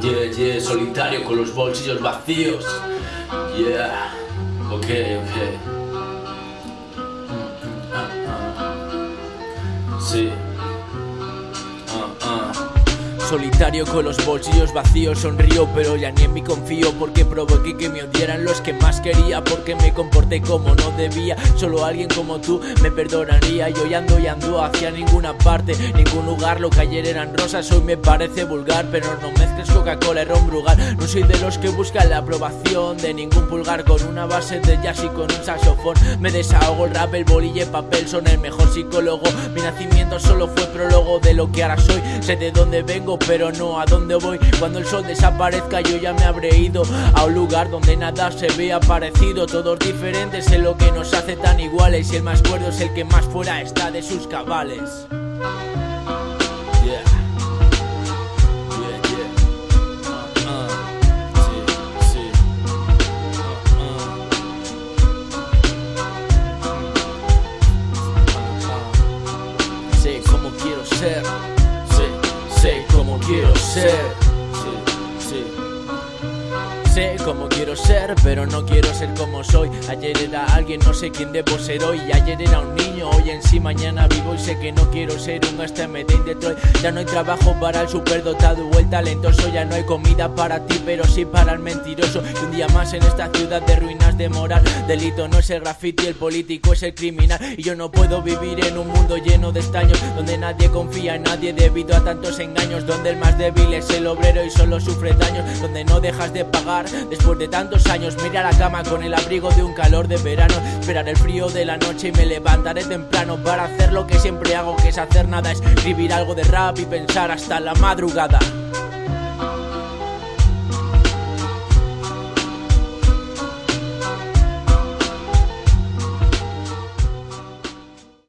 Yeah, yeah, solitario con los bolsillos vacíos. Yeah, ok, ok. Mm, mm, ah, ah. Sí. Solitario con los bolsillos vacíos, sonrío pero ya ni en mí confío Porque provoqué que me odiaran los que más quería Porque me comporté como no debía. Solo alguien como tú me perdonaría. Yo ya ando y ando hacia ninguna parte Ningún lugar, lo que ayer eran rosas Hoy me parece vulgar. Pero no mezcles Coca-Cola y ron brugal. No soy de los que buscan la aprobación De ningún pulgar. Con una base de jazz y con un saxofón Me desahogo. El rap, el bolille, papel Son el mejor psicólogo. Mi nacimiento solo fue prólogo de lo que ahora soy. Sé de dónde vengo pero no a dónde voy Cuando el sol desaparezca yo ya me habré ido A un lugar donde nada se vea parecido Todos diferentes en lo que nos hace tan iguales Y el más cuerdo es el que más fuera está de sus cabales quiero ser. Sí, sí. Sé cómo quiero ser, pero no quiero ser como soy. Ayer era alguien, no sé quién debo ser hoy. Ayer era un niño, hoy en sí, mañana vivo y sé que no quiero ser un STMD en Detroit. Ya no hay trabajo para el superdotado o el talentoso. Ya no hay comida para ti, pero sí para el mentiroso. Y un día más en esta ciudad de ruinas de moral. Delito no es el graffiti, el político es el criminal. Y yo no puedo vivir en un mundo lleno de estaños, donde nadie confía en nadie debido a tantos engaños. Donde el más débil es el obrero y solo sufre daños. Donde no dejas de pagar después de tantos años. Mira la cama con el abrigo de un calor de verano. Esperar el frío de la noche y me levantaré temprano para hacer lo que siempre hago, que es hacer nada. Escribir algo de rap y pensar hasta la madrugada.